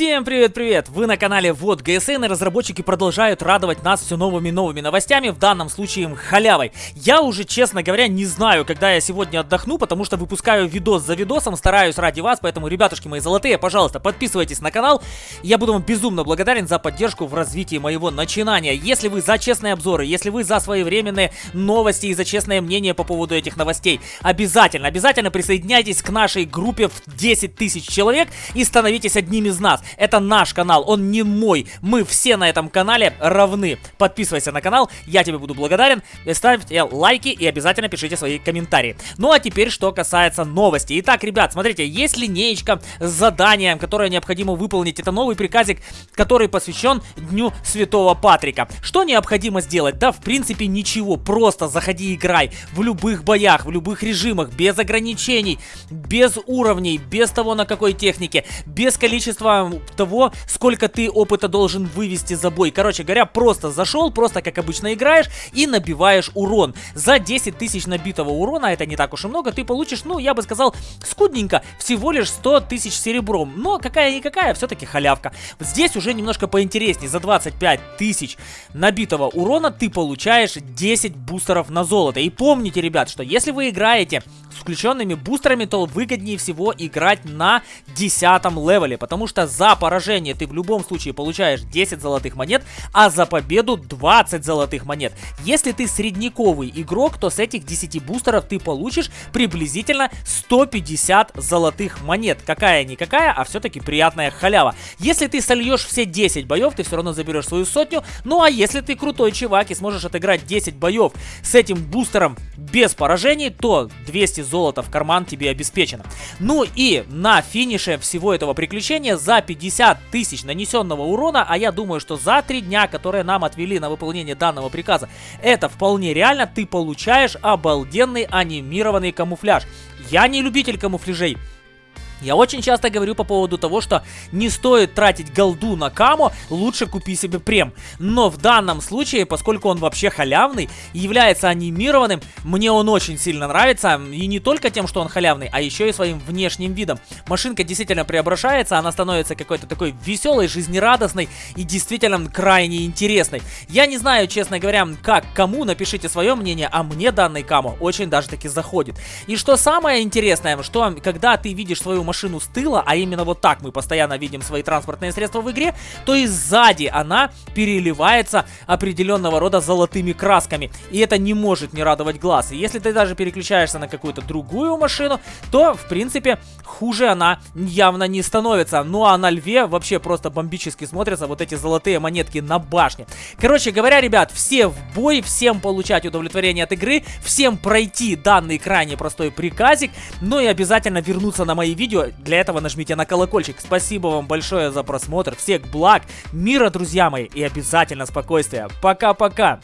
Всем привет-привет! Вы на канале Вот ГСН и разработчики продолжают радовать нас все новыми новыми новостями, в данном случае халявой. Я уже, честно говоря, не знаю, когда я сегодня отдохну, потому что выпускаю видос за видосом, стараюсь ради вас, поэтому, ребятушки мои золотые, пожалуйста, подписывайтесь на канал. Я буду вам безумно благодарен за поддержку в развитии моего начинания. Если вы за честные обзоры, если вы за своевременные новости и за честное мнение по поводу этих новостей, обязательно, обязательно присоединяйтесь к нашей группе в 10 тысяч человек и становитесь одними из нас. Это наш канал, он не мой. Мы все на этом канале равны. Подписывайся на канал, я тебе буду благодарен. Ставьте лайки и обязательно пишите свои комментарии. Ну а теперь, что касается новостей. Итак, ребят, смотрите, есть линеечка с заданием, которое необходимо выполнить. Это новый приказик, который посвящен Дню Святого Патрика. Что необходимо сделать? Да, в принципе, ничего. Просто заходи и играй в любых боях, в любых режимах, без ограничений, без уровней, без того, на какой технике, без количества того, сколько ты опыта должен вывести за бой. Короче говоря, просто зашел, просто как обычно играешь и набиваешь урон. За 10 тысяч набитого урона, это не так уж и много, ты получишь, ну, я бы сказал, скудненько, всего лишь 100 тысяч серебром. Но какая-никакая, все-таки халявка. Здесь уже немножко поинтереснее. За 25 тысяч набитого урона ты получаешь 10 бустеров на золото. И помните, ребят, что если вы играете с включенными бустерами, то выгоднее всего играть на 10 левеле, потому что за поражение ты в любом случае получаешь 10 золотых монет, а за победу 20 золотых монет. Если ты средняковый игрок, то с этих 10 бустеров ты получишь приблизительно 150 золотых монет. Какая-никакая, а все-таки приятная халява. Если ты сольешь все 10 боев, ты все равно заберешь свою сотню. Ну а если ты крутой чувак и сможешь отыграть 10 боев с этим бустером без поражений, то 200 золота в карман тебе обеспечено. Ну и на финише всего этого приключения за 50 тысяч нанесенного урона, а я думаю, что за 3 дня, которые нам отвели на выполнение данного приказа, это вполне реально, ты получаешь обалденный анимированный камуфляж. Я не любитель камуфляжей, я очень часто говорю по поводу того, что не стоит тратить голду на камо, лучше купи себе прем. Но в данном случае, поскольку он вообще халявный, является анимированным, мне он очень сильно нравится. И не только тем, что он халявный, а еще и своим внешним видом. Машинка действительно преображается, она становится какой-то такой веселой, жизнерадостной и действительно крайне интересной. Я не знаю, честно говоря, как кому, напишите свое мнение, а мне данный камо очень даже таки заходит. И что самое интересное, что когда ты видишь свою машину с тыла, а именно вот так мы постоянно видим свои транспортные средства в игре, то и сзади она переливается определенного рода золотыми красками. И это не может не радовать глаз. И если ты даже переключаешься на какую-то другую машину, то, в принципе, хуже она явно не становится. Ну а на льве вообще просто бомбически смотрятся вот эти золотые монетки на башне. Короче говоря, ребят, все в бой, всем получать удовлетворение от игры, всем пройти данный крайне простой приказик, ну и обязательно вернуться на мои видео, для этого нажмите на колокольчик. Спасибо вам большое за просмотр. Всех благ, мира, друзья мои, и обязательно спокойствия. Пока-пока.